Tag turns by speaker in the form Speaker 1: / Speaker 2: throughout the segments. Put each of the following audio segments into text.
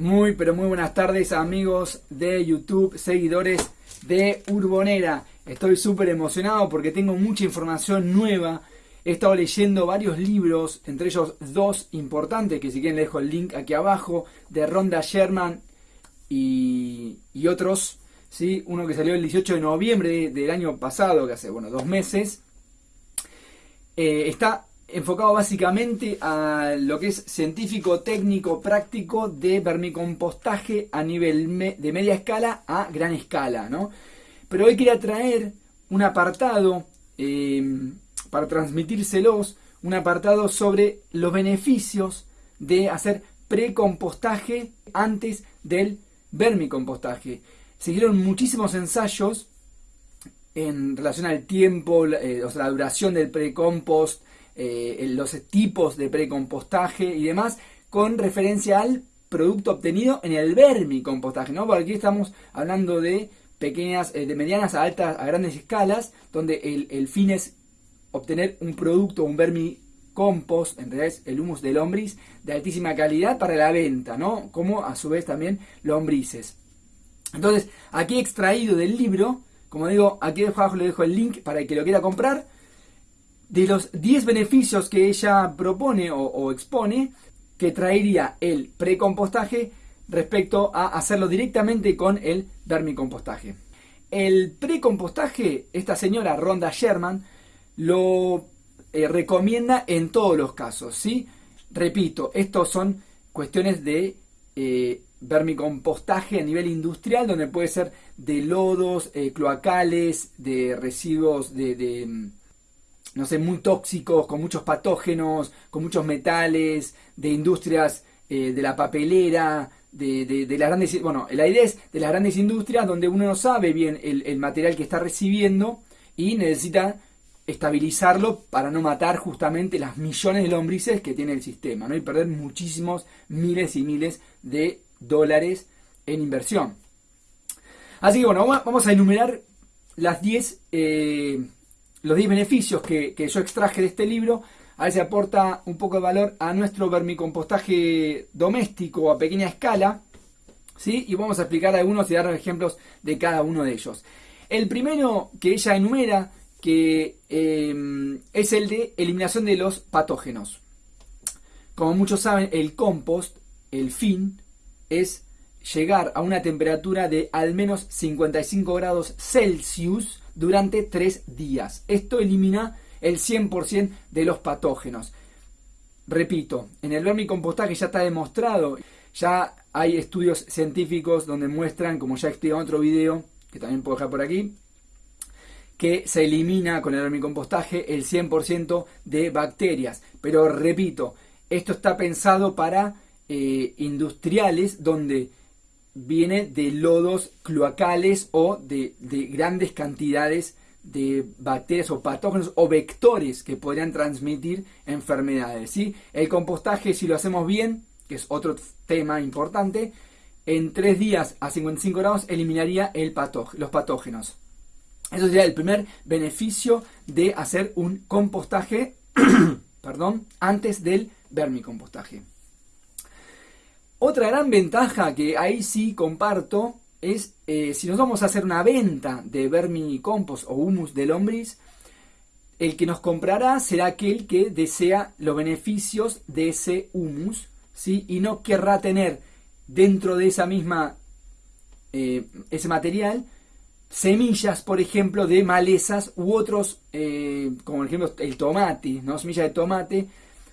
Speaker 1: Muy, pero muy buenas tardes amigos de YouTube, seguidores de Urbonera. Estoy súper emocionado porque tengo mucha información nueva. He estado leyendo varios libros, entre ellos dos importantes, que si quieren les dejo el link aquí abajo, de Ronda Sherman y, otros. ¿sí? Uno que salió el 18 de noviembre del año pasado, que hace, bueno, dos meses. Eh, está enfocado básicamente a lo que es científico, técnico, práctico de vermicompostaje a nivel de media escala a gran escala, ¿no? Pero hoy quería traer un apartado em, para transmitírselos, un apartado sobre los beneficios de hacer precompostaje antes del vermicompostaje. Siguieron muchísimos ensayos en relación al tiempo, eh, o sea, la duración del precompost, eh, los tipos de precompostaje y demás, con referencia al producto obtenido en el vermicompostaje, ¿no? Porque aquí estamos hablando de pequeñas, eh, de medianas a altas, a grandes escalas, donde el, fin es obtener un producto, un vermicompost, en realidad es el humus de lombriz, de altísima calidad para la venta, ¿no? Como a su vez también lombrices. Entonces, aquí extraído del libro, como digo, aquí abajo le dejo el link para el que lo quiera comprar, de los 10 beneficios que ella propone o, expone que traería el precompostaje respecto a hacerlo directamente con el vermicompostaje. El precompostaje, esta señora Ronda Sherman, lo eh, recomienda en todos los casos, ¿sí? Repito, estos son cuestiones de eh, vermicompostaje a nivel industrial, donde puede ser de lodos, eh, cloacales, de residuos de no sé, muy tóxicos, con muchos patógenos, con muchos metales, de industrias eh, de la papelera, de, de, las grandes... Bueno, la idea es de las grandes industrias donde uno no sabe bien el, material que está recibiendo y necesita estabilizarlo para no matar justamente las millones de lombrices que tiene el sistema, ¿no? Y perder muchísimos miles y miles de dólares en inversión. Así que bueno, vamos a enumerar las 10 los 10 beneficios que, yo extraje de este libro, a ver aporta un poco de valor a nuestro vermicompostaje doméstico a pequeña escala. ¿sí? Y vamos a explicar algunos y dar ejemplos de cada uno de ellos. El primero que ella enumera, que eh, es el de eliminación de los patógenos. Como muchos saben, el compost, el fin, es llegar a una temperatura de al menos 55 grados Celsius durante 3 días. Esto elimina el 100% de los patógenos. Repito, en el vermicompostaje ya está demostrado, ya hay estudios científicos donde muestran, como ya expliqué en otro video, que también puedo dejar por aquí, que se elimina con el vermicompostaje el 100% de bacterias. Pero repito, esto está pensado para eh, industriales donde viene de lodos cloacales o de, grandes cantidades de bacterias o patógenos o vectores que podrían transmitir enfermedades. ¿sí? El compostaje, si lo hacemos bien, que es otro tema importante, en 3 días a 55 grados eliminaría el los patógenos. Eso sería el primer beneficio de hacer un compostaje perdón, antes del vermicompostaje. Otra gran ventaja que ahí sí comparto es eh, si nos vamos a hacer una venta de vermicompost o humus de lombriz, el que nos comprará será aquel que desea los beneficios de ese humus ¿sí? y no querrá tener dentro de esa misma eh, ese material semillas, por ejemplo, de malezas u otros, eh, como por ejemplo el tomate, ¿no? semillas de tomate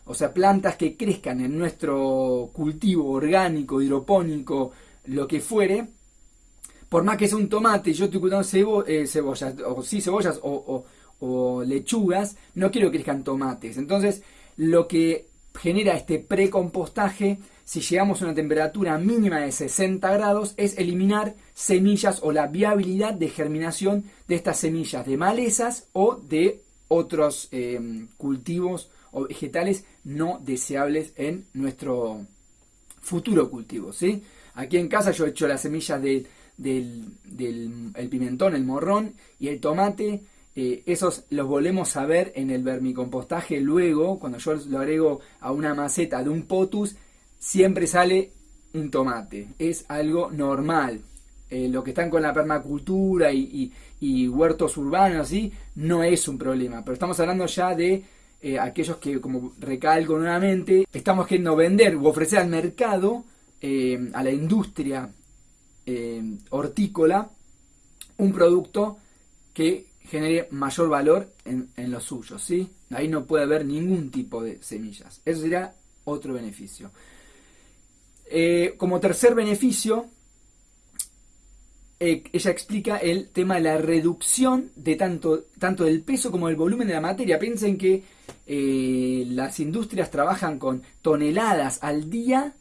Speaker 1: o sea, plantas que crezcan en nuestro cultivo orgánico, hidropónico, lo que fuere, por más que sea un tomate, yo estoy cultivando eh, cebollas, o sí cebollas o, lechugas, no quiero que crezcan tomates. Entonces, lo que genera este precompostaje, si llegamos a una temperatura mínima de 60 grados, es eliminar semillas o la viabilidad de germinación de estas semillas de malezas o de otros eh, cultivos o vegetales no deseables en nuestro futuro cultivo. ¿sí? Aquí en casa yo he hecho las semillas del, pimentón, el morrón y el tomate. Eh, esos los volvemos a ver en el vermicompostaje luego, cuando yo lo agrego a una maceta de un potus, siempre sale un tomate, es algo normal. Eh, lo que están con la permacultura y, huertos urbanos, así, no es un problema. Pero estamos hablando ya de eh, aquellos que, como recalco nuevamente, estamos queriendo vender u ofrecer al mercado, eh, a la industria hortícola, un producto que genere mayor valor en, en los suyos, ¿sí? Ahí no puede haber ningún tipo de semillas. Eso sería otro beneficio. como tercer beneficio, eh, ella explica el tema de la reducción de tanto, tanto del peso como del volumen de la materia. Piensen que eh, las industrias trabajan con toneladas al día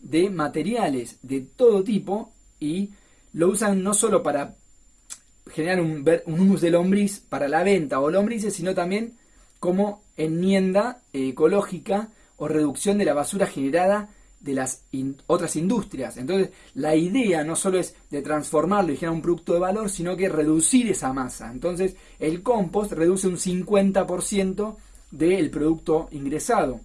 Speaker 1: de materiales de todo tipo y lo usan no solo para generar un, un humus de lombriz para la venta o lombrices, sino también como enmienda ecológica o reducción de la basura generada de las otras industrias. Entonces, la idea no solo es de transformarlo y generar un producto de valor, sino que reducir esa masa. Entonces, el compost reduce un 50% del producto ingresado.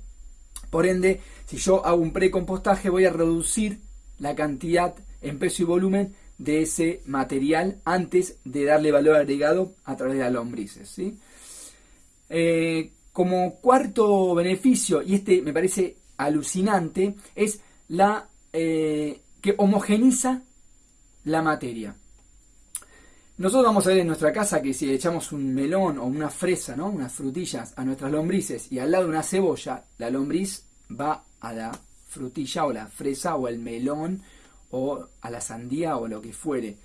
Speaker 1: Por ende, si yo hago un precompostaje, voy a reducir la cantidad en peso y volumen de ese material antes de darle valor agregado a través de las lombrices. ¿sí? Eh, como cuarto beneficio, y este me parece alucinante es la eh, que homogeniza la materia. Nosotros vamos a ver en nuestra casa que si echamos un melón o una fresa, ¿no? unas frutillas a nuestras lombrices y al lado una cebolla, la lombriz va a la frutilla o la fresa o el melón o a la sandía o lo que fuere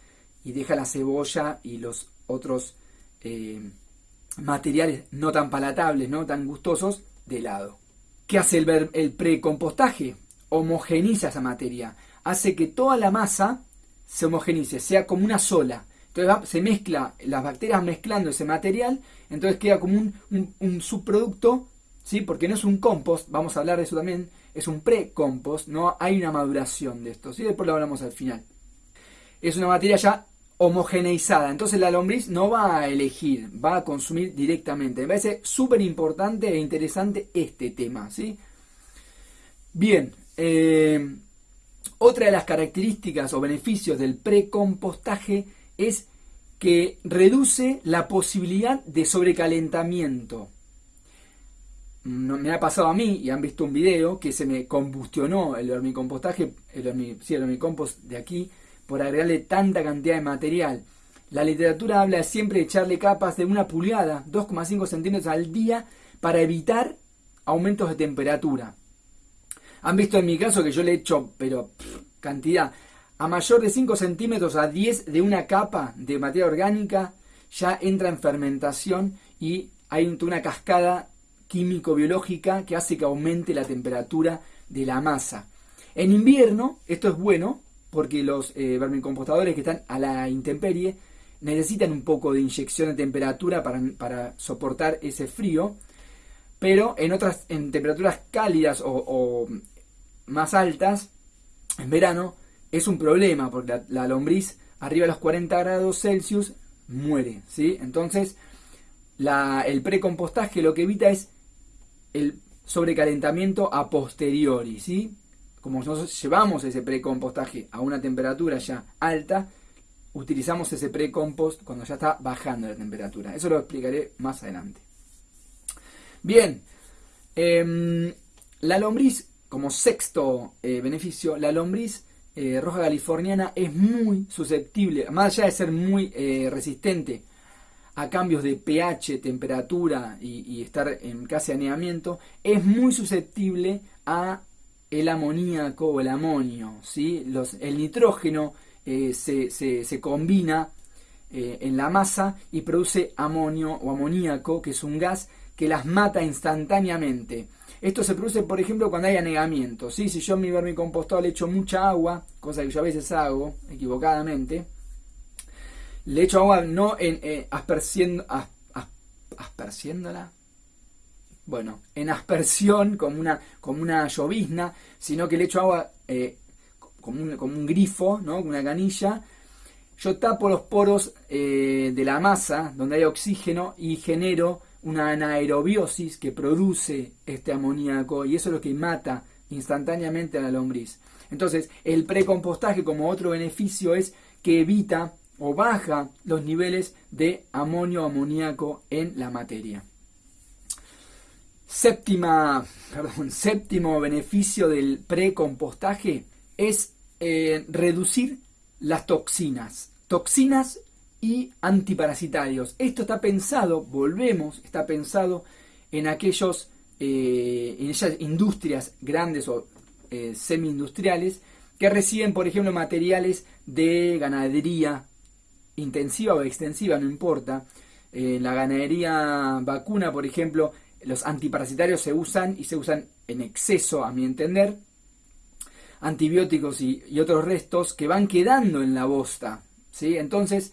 Speaker 1: y deja la cebolla y los otros eh, materiales no tan palatables, no tan gustosos de lado. ¿Qué hace el, precompostaje? Homogeniza esa materia. Hace que toda la masa se homogenice, sea como una sola. Entonces se mezcla, las bacterias mezclando ese material, entonces queda como un, subproducto, ¿sí? porque no es un compost, vamos a hablar de eso también, es un pre-compost, no hay una maduración de esto, ¿sí? después lo hablamos al final. Es una materia ya homogeneizada. Entonces la lombriz no va a elegir, va a consumir directamente. Me parece súper importante e interesante este tema. ¿sí? Bien, eh, otra de las características o beneficios del precompostaje es que reduce la posibilidad de sobrecalentamiento. me ha pasado a mí y han visto un video que se me combustionó el hormicompostaje, el, sí, el hormicompost de aquí, por agregarle tanta cantidad de material. La literatura habla siempre de echarle capas de una pulgada, 2,5 centímetros al día, para evitar aumentos de temperatura. Han visto en mi caso que yo le echo, pero cantidad, a mayor de 5 centímetros a 10 de una capa de materia orgánica, ya entra en fermentación y hay una cascada químico-biológica que hace que aumente la temperatura de la masa. En invierno, esto es bueno, porque los eh, vermicompostadores que están a la intemperie necesitan un poco de inyección de temperatura para, soportar ese frío, pero en otras en temperaturas cálidas o, más altas, en verano, es un problema, porque la, lombriz arriba de los 40 grados Celsius muere, ¿sí? Entonces, el precompostaje lo que evita es el sobrecalentamiento a posteriori, ¿sí? Como nosotros llevamos ese precompostaje a una temperatura ya alta, utilizamos ese precompost cuando ya está bajando la temperatura. Eso lo explicaré más adelante. Bien, em, la lombriz, como sexto eh, beneficio, la lombriz eh, roja californiana es muy susceptible, más allá de ser muy eh, resistente a cambios de pH, temperatura y, y estar en casi aneamiento, es muy susceptible a el amoníaco o el amonio. ¿sí? El nitrógeno eh, se, se, combina eh, en la masa y produce amonio o amoníaco, que es un gas que las mata instantáneamente. Esto se produce, por ejemplo, cuando hay anegamiento. ¿sí? Si yo en mi vermicompostado le echo mucha agua, cosa que yo a veces hago equivocadamente, le echo agua no en, eh, asperciendo, asperciéndola, bueno, en aspersión, como una, como una llovizna, sino que le echo agua eh, como, un, como, un, grifo, ¿no? Una canilla. Yo tapo los poros eh, de la masa, donde hay oxígeno, y genero una anaerobiosis que produce este amoníaco, y eso es lo que mata instantáneamente a la lombriz. Entonces, el precompostaje como otro beneficio es que evita o baja los niveles de amonio amoníaco en la materia. Séptima, perdón, séptimo beneficio del precompostaje es eh, reducir las toxinas. Toxinas y antiparasitarios. Esto está pensado, volvemos, está pensado en aquellos, eh, en esas industrias grandes o eh, semi-industriales que reciben, por ejemplo, materiales de ganadería intensiva o extensiva, no importa. En la ganadería vacuna, por ejemplo, los antiparasitarios se usan y se usan en exceso, a mi entender. Antibióticos y, otros restos que van quedando en la bosta. ¿sí? Entonces,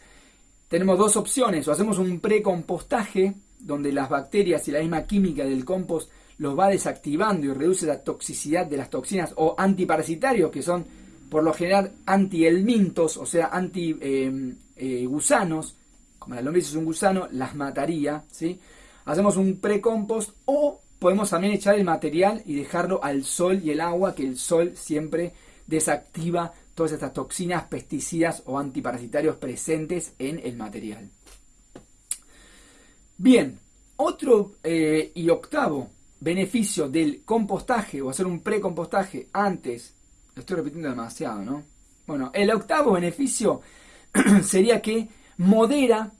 Speaker 1: tenemos dos opciones, o hacemos un precompostaje, donde las bacterias y la misma química del compost los va desactivando y reduce la toxicidad de las toxinas, o antiparasitarios, que son por lo general antielmintos, o sea, anti-gusanos, em, como la lombriz es un gusano, las mataría, ¿sí? Hacemos un precompost o podemos también echar el material y dejarlo al sol y el agua, que el sol siempre desactiva todas estas toxinas, pesticidas o antiparasitarios presentes en el material. Bien, otro eh, y octavo beneficio del compostaje o hacer un precompostaje antes, lo estoy repitiendo demasiado, ¿no? Bueno, el octavo beneficio sería que modera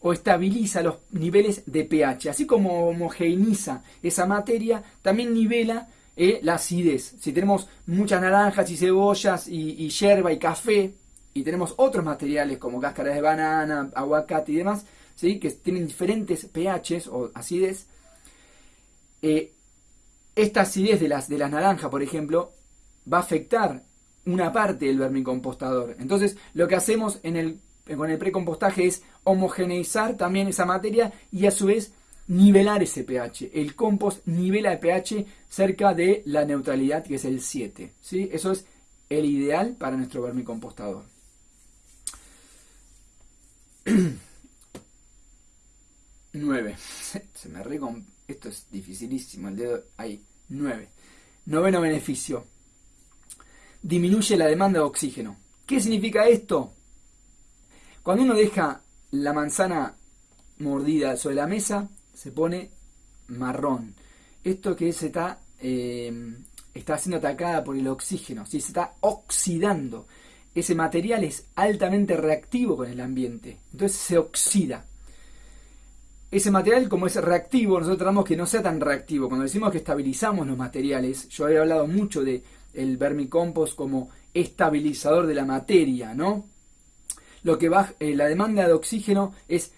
Speaker 1: o estabiliza los niveles de pH. Así como homogeneiza esa materia, también nivela eh, la acidez. Si tenemos muchas naranjas y cebollas y, hierba y café, y tenemos otros materiales como cáscaras de banana, aguacate y demás, ¿sí? que tienen diferentes pHs o acidez, eh, esta acidez de las, de las naranjas, por ejemplo, va a afectar una parte del vermicompostador. Entonces, lo que hacemos en el, con el precompostaje es homogeneizar también esa materia y a su vez nivelar ese pH. El compost nivela el pH cerca de la neutralidad que es el 7. ¿sí? Eso es el ideal para nuestro vermicompostador. 9. Se me Esto es dificilísimo. El dedo ahí. 9. Noveno beneficio. Disminuye la demanda de oxígeno. ¿Qué significa esto? Cuando uno deja la manzana mordida sobre la mesa, se pone marrón. Esto que se está, eh, está siendo atacada por el oxígeno, si se está oxidando. Ese material es altamente reactivo con el ambiente, entonces se oxida. Ese material, como es reactivo, nosotros tratamos que no sea tan reactivo. Cuando decimos que estabilizamos los materiales, yo había hablado mucho de el vermicompost como estabilizador de la materia, ¿no? Lo que eh, la demanda de oxígeno es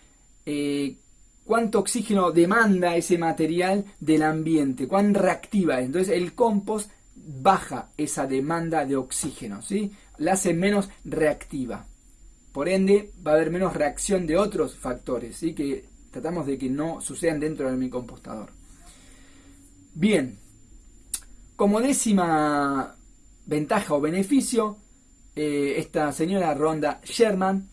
Speaker 1: eh, cuánto oxígeno demanda ese material del ambiente, cuán reactiva es. Entonces el compost baja esa demanda de oxígeno, ¿sí? la hace menos reactiva. Por ende, va a haber menos reacción de otros factores, ¿sí? que tratamos de que no sucedan dentro de mi compostador. Bien, como décima ventaja o beneficio, eh, esta señora Ronda Sherman,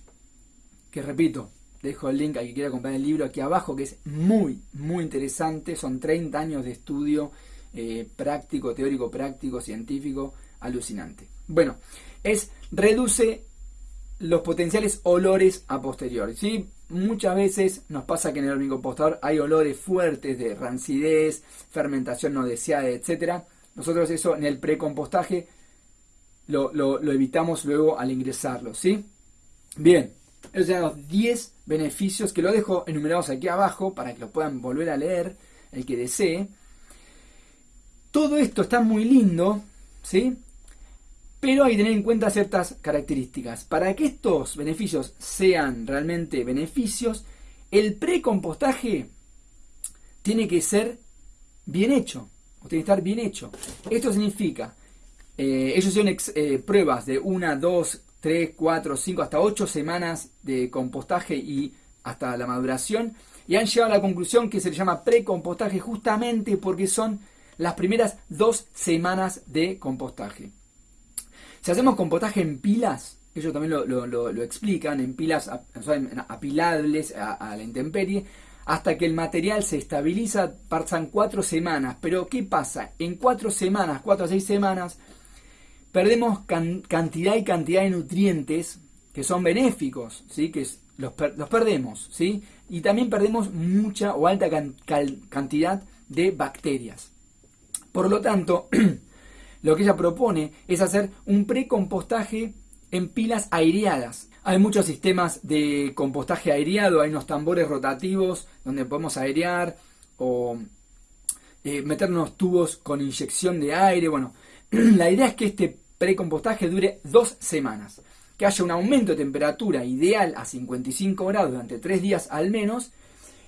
Speaker 1: que repito, dejo el link a que quiera comprar el libro aquí abajo, que es muy, muy interesante. Son 30 años de estudio eh, práctico, teórico, práctico, científico, alucinante. Bueno, es reduce los potenciales olores a posteriori. ¿sí? Muchas veces nos pasa que en el hormigompostador hay olores fuertes de rancidez, fermentación no deseada, etc. Nosotros eso en el precompostaje lo, lo, evitamos luego al ingresarlo. ¿sí? Bien, esos eran los 10 beneficios que lo dejo enumerados aquí abajo para que lo puedan volver a leer el que desee. Todo esto está muy lindo, ¿sí? Pero hay que tener en cuenta ciertas características. Para que estos beneficios sean realmente beneficios, el precompostaje tiene que ser bien hecho, o bien hecho. Esto significa, eh, ellos son eh, pruebas de una, dos, 3, 4, 5, hasta 8 semanas de compostaje y hasta la maduración. Y han llegado a la conclusión que se le llama precompostaje justamente porque son las primeras dos semanas de compostaje. Si hacemos compostaje en pilas, ellos también lo, explican, en pilas apilables a, la intemperie, hasta que el material se estabiliza, pasan cuatro semanas. Pero ¿qué pasa? En cuatro semanas, cuatro a seis semanas, perdemos cantidad y cantidad de nutrientes que son benéficos, ¿sí? que los, los, perdemos. ¿sí? Y también perdemos mucha o alta cantidad de bacterias. Por lo tanto, lo que ella propone es hacer un precompostaje en pilas aireadas. Hay muchos sistemas de compostaje aireado, hay unos tambores rotativos donde podemos airear o eh, meternos tubos con inyección de aire. Bueno, la idea es que este precompostaje dure dos semanas, que haya un aumento de temperatura ideal a 55 grados durante tres días al menos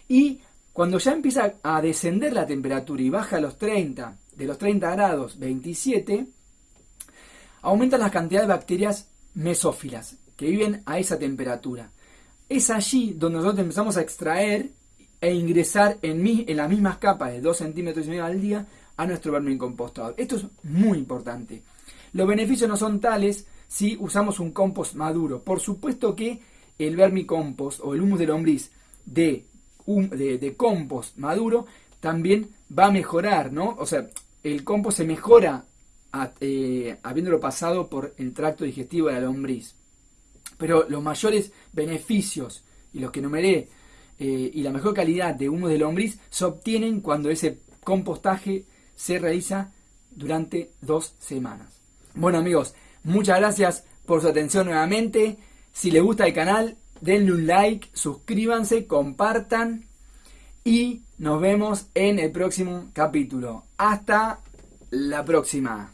Speaker 1: y cuando ya empieza a descender la temperatura y baja a los 30, de los 30 grados 27, aumenta la cantidad de bacterias mesófilas que viven a esa temperatura. Es allí donde nosotros empezamos a extraer e ingresar en, en las mismas capas de 2 centímetros y medio al día a nuestro vermicompostador. Esto es muy importante. Los beneficios no son tales si usamos un compost maduro. Por supuesto que el vermicompost o el humus de lombriz de, compost maduro también va a mejorar, ¿no? O sea, el compost se mejora eh, habiéndolo pasado por el tracto digestivo de la lombriz. Pero los mayores beneficios y los que numeré eh, y la mejor calidad de humo de lombriz se obtienen cuando ese compostaje se realiza durante dos semanas. Bueno amigos, muchas gracias por su atención nuevamente. Si les gusta el canal, denle un like, suscríbanse, compartan y nos vemos en el próximo capítulo. Hasta la próxima.